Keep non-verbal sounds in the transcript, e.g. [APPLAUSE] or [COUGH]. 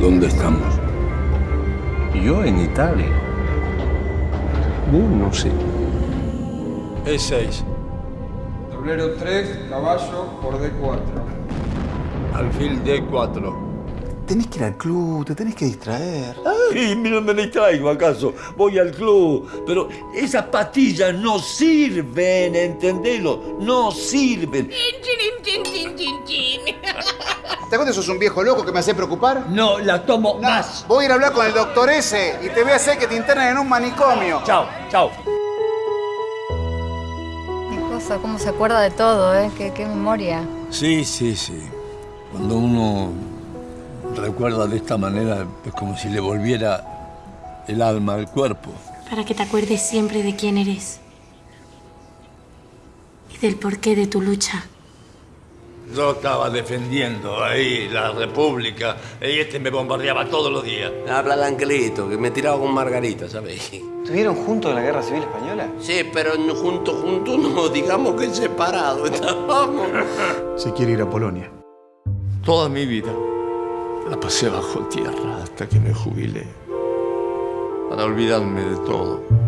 ¿Dónde estamos? Yo en Italia. No sé. E6. Tablero 3, caballo por D4. Alfil D4. Tenés que ir al club, te tenés que distraer. Ay, no me distraigo acaso. Voy al club. Pero esas pastillas no sirven, entendelo. No sirven. [LAUGHS] ¿Te acuerdas que sos un viejo loco que me hace preocupar? No la tomo No, más. Voy a ir a hablar con el doctor ese y te voy a hacer que te internen en un manicomio. Chao, chao. Cosa, cómo se acuerda de todo, ¿eh? Qué, qué memoria. Sí, sí, sí. Cuando uno recuerda de esta manera, es como si le volviera el alma al cuerpo. Para que te acuerdes siempre de quién eres. Y del porqué de tu lucha. Yo estaba defendiendo ahí la República y este me bombardeaba todos los días. Habla el angelito, que me tiraba con Margarita, ¿sabes? ¿Estuvieron juntos en la Guerra Civil Española? Sí, pero no juntos, juntos no, [LAUGHS] digamos que separados estábamos. Se quiere ir a Polonia. Toda mi vida la pasé bajo tierra hasta que me jubilé. Para olvidarme de todo.